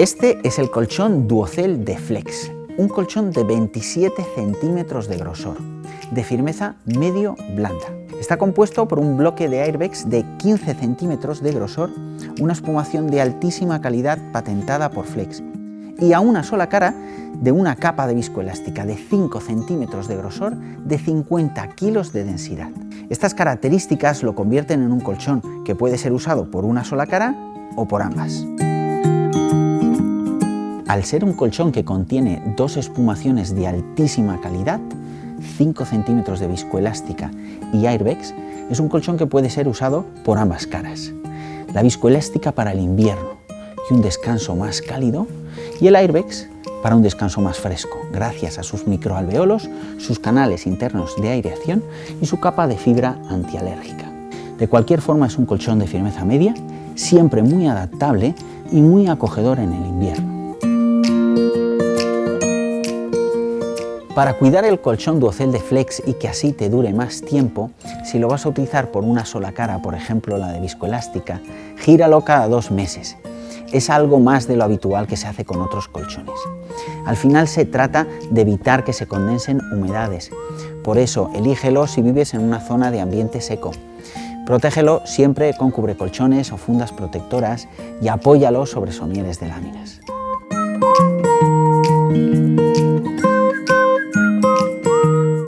Este es el colchón Duocel de Flex, un colchón de 27 centímetros de grosor, de firmeza medio blanda. Está compuesto por un bloque de airbags de 15 centímetros de grosor, una espumación de altísima calidad patentada por Flex y a una sola cara de una capa de viscoelástica de 5 centímetros de grosor de 50 kilos de densidad. Estas características lo convierten en un colchón que puede ser usado por una sola cara o por ambas. Al ser un colchón que contiene dos espumaciones de altísima calidad, 5 centímetros de viscoelástica y airbags, es un colchón que puede ser usado por ambas caras. La viscoelástica para el invierno y un descanso más cálido y el airbags para un descanso más fresco, gracias a sus microalveolos, sus canales internos de aireación y su capa de fibra antialérgica. De cualquier forma es un colchón de firmeza media, siempre muy adaptable y muy acogedor en el invierno. Para cuidar el colchón Duocel de Flex y que así te dure más tiempo, si lo vas a utilizar por una sola cara, por ejemplo la de viscoelástica, gíralo cada dos meses. Es algo más de lo habitual que se hace con otros colchones. Al final se trata de evitar que se condensen humedades, por eso elígelo si vives en una zona de ambiente seco. Protégelo siempre con cubrecolchones o fundas protectoras y apóyalo sobre somieres de láminas.